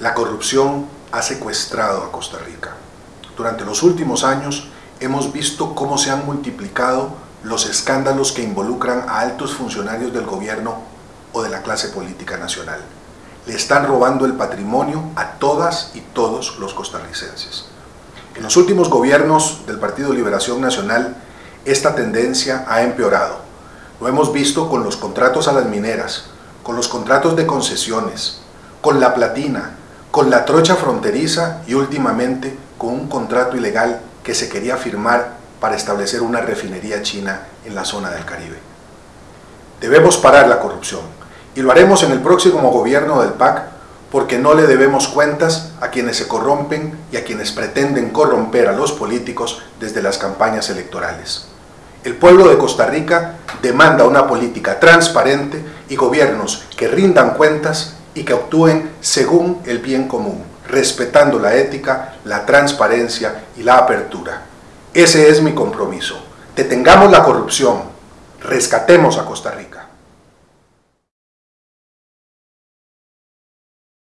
La corrupción ha secuestrado a Costa Rica. Durante los últimos años hemos visto cómo se han multiplicado los escándalos que involucran a altos funcionarios del gobierno o de la clase política nacional. Le están robando el patrimonio a todas y todos los costarricenses. En los últimos gobiernos del Partido Liberación Nacional, esta tendencia ha empeorado. Lo hemos visto con los contratos a las mineras, con los contratos de concesiones, con la platina, con la trocha fronteriza y últimamente con un contrato ilegal que se quería firmar para establecer una refinería china en la zona del Caribe. Debemos parar la corrupción y lo haremos en el próximo gobierno del PAC porque no le debemos cuentas a quienes se corrompen y a quienes pretenden corromper a los políticos desde las campañas electorales. El pueblo de Costa Rica demanda una política transparente y gobiernos que rindan cuentas y que actúen según el bien común, respetando la ética, la transparencia y la apertura. Ese es mi compromiso. Detengamos la corrupción, rescatemos a Costa Rica.